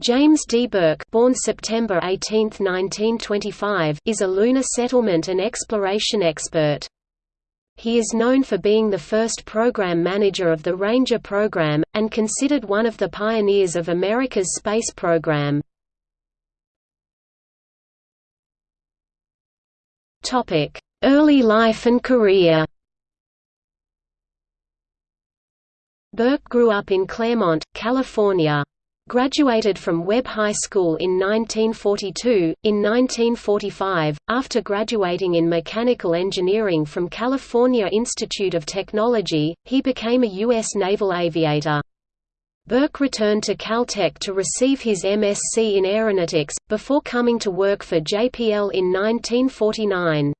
James D. Burke born September 18, 1925, is a lunar settlement and exploration expert. He is known for being the first program manager of the Ranger program, and considered one of the pioneers of America's space program. Early life and career Burke grew up in Claremont, California. Graduated from Webb High School in 1942. In 1945, after graduating in mechanical engineering from California Institute of Technology, he became a U.S. naval aviator. Burke returned to Caltech to receive his MSc in aeronautics, before coming to work for JPL in 1949.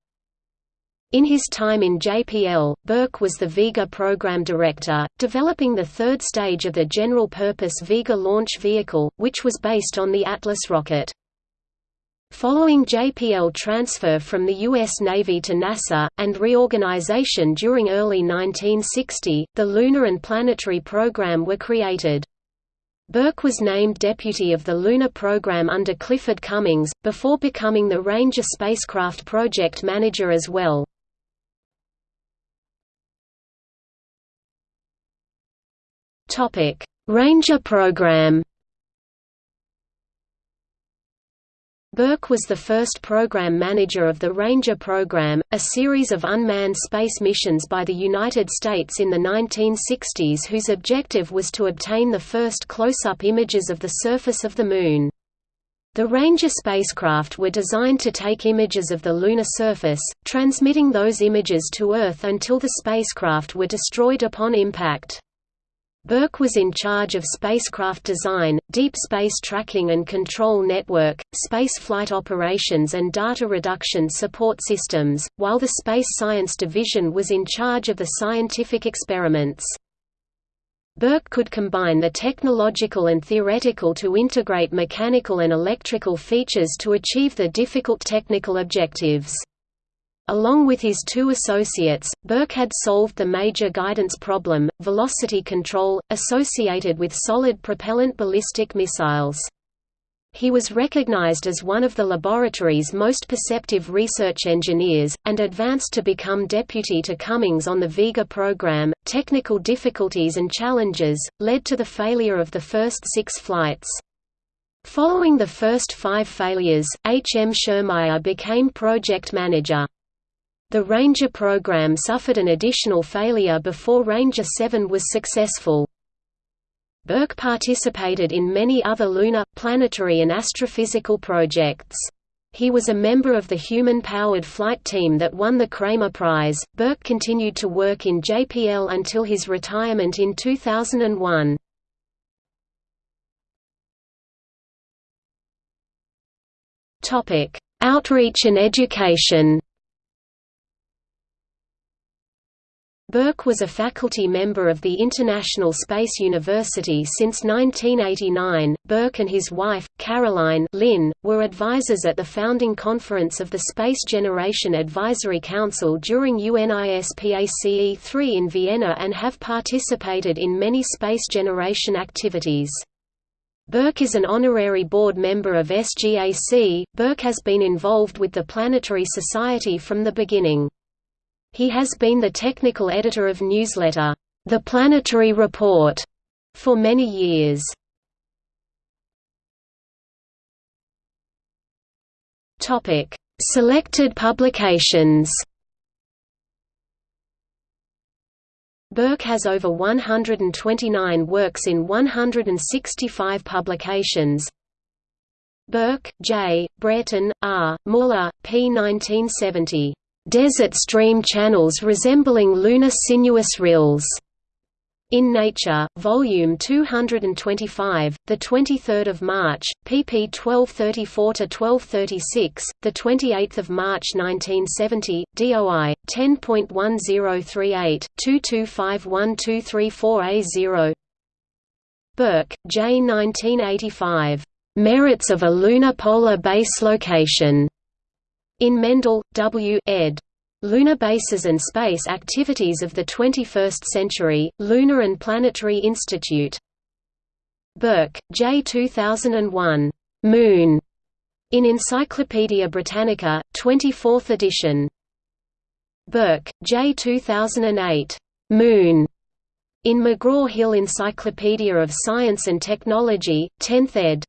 In his time in JPL, Burke was the Vega program director, developing the third stage of the general-purpose Vega launch vehicle, which was based on the Atlas rocket. Following JPL transfer from the U.S. Navy to NASA, and reorganization during early 1960, the Lunar and Planetary Program were created. Burke was named deputy of the Lunar Program under Clifford Cummings, before becoming the Ranger spacecraft project manager as well. Topic: Ranger program. Burke was the first program manager of the Ranger program, a series of unmanned space missions by the United States in the 1960s whose objective was to obtain the first close-up images of the surface of the Moon. The Ranger spacecraft were designed to take images of the lunar surface, transmitting those images to Earth until the spacecraft were destroyed upon impact. Burke was in charge of spacecraft design, deep space tracking and control network, space flight operations and data reduction support systems, while the Space Science Division was in charge of the scientific experiments. Burke could combine the technological and theoretical to integrate mechanical and electrical features to achieve the difficult technical objectives. Along with his two associates, Burke had solved the major guidance problem, velocity control, associated with solid propellant ballistic missiles. He was recognized as one of the laboratory's most perceptive research engineers, and advanced to become deputy to Cummings on the Vega program. Technical difficulties and challenges led to the failure of the first six flights. Following the first five failures, H. M. Schurmeier became project manager. The Ranger program suffered an additional failure before Ranger 7 was successful. Burke participated in many other lunar, planetary and astrophysical projects. He was a member of the human-powered flight team that won the Kremer Prize. Burke continued to work in JPL until his retirement in 2001. Topic: Outreach and education. Burke was a faculty member of the International Space University since 1989. Burke and his wife, Caroline Lynn, were advisors at the founding conference of the Space Generation Advisory Council during UNISPACE 3 in Vienna and have participated in many space generation activities. Burke is an honorary board member of SGAC. Burke has been involved with the Planetary Society from the beginning. He has been the technical editor of newsletter, The Planetary Report, for many years. Topic: Selected publications. Burke has over 129 works in 165 publications. Burke, J., Brereton, R., Muller, p. 1970 desert stream channels resembling lunar sinuous rills. In Nature, Volume 225, the 23rd of March, pp 1234 to 1236, the 28th of March 1970, DOI 10.1038 2251234A0. Burke, J. 1985. Merits of a lunar polar base location. In Mendell, W. ed. Lunar Bases and Space Activities of the 21st Century, Lunar and Planetary Institute. Burke, J. 2001. Moon. In Encyclopaedia Britannica, 24th edition. Burke, J. 2008. Moon. In McGraw-Hill Encyclopedia of Science and Technology, 10th ed.